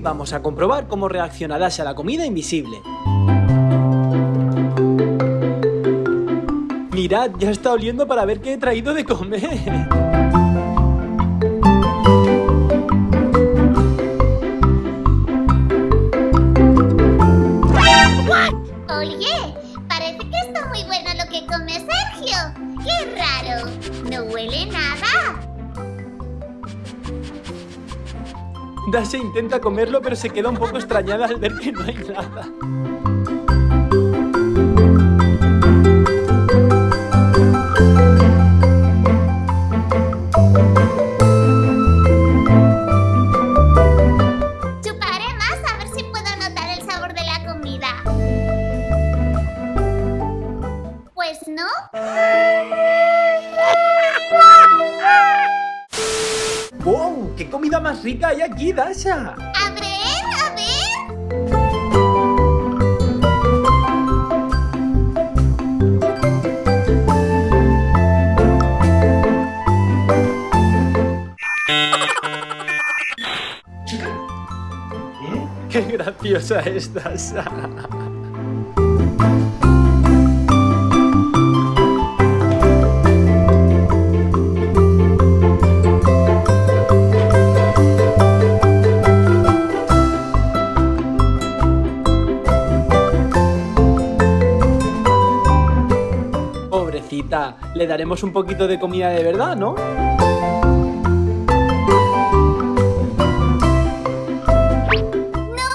vamos a comprobar cómo reacciona Dasha a la comida invisible. Mirad, ya está oliendo para ver qué he traído de comer. Oye, parece que está muy bueno lo que come Sergio. ¡Qué raro! No huele nada. Dasha intenta comerlo pero se queda un poco extrañada al ver que no hay nada. Chuparé ¡Wow! ¡Qué comida más rica hay aquí, Dasha! A ver, a ver. ¡Qué graciosa es Dasha! Le daremos un poquito de comida de verdad, ¿no? ¡No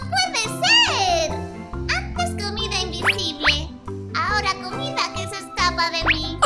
puede ser! Antes comida invisible. Ahora comida que se escapa de mí.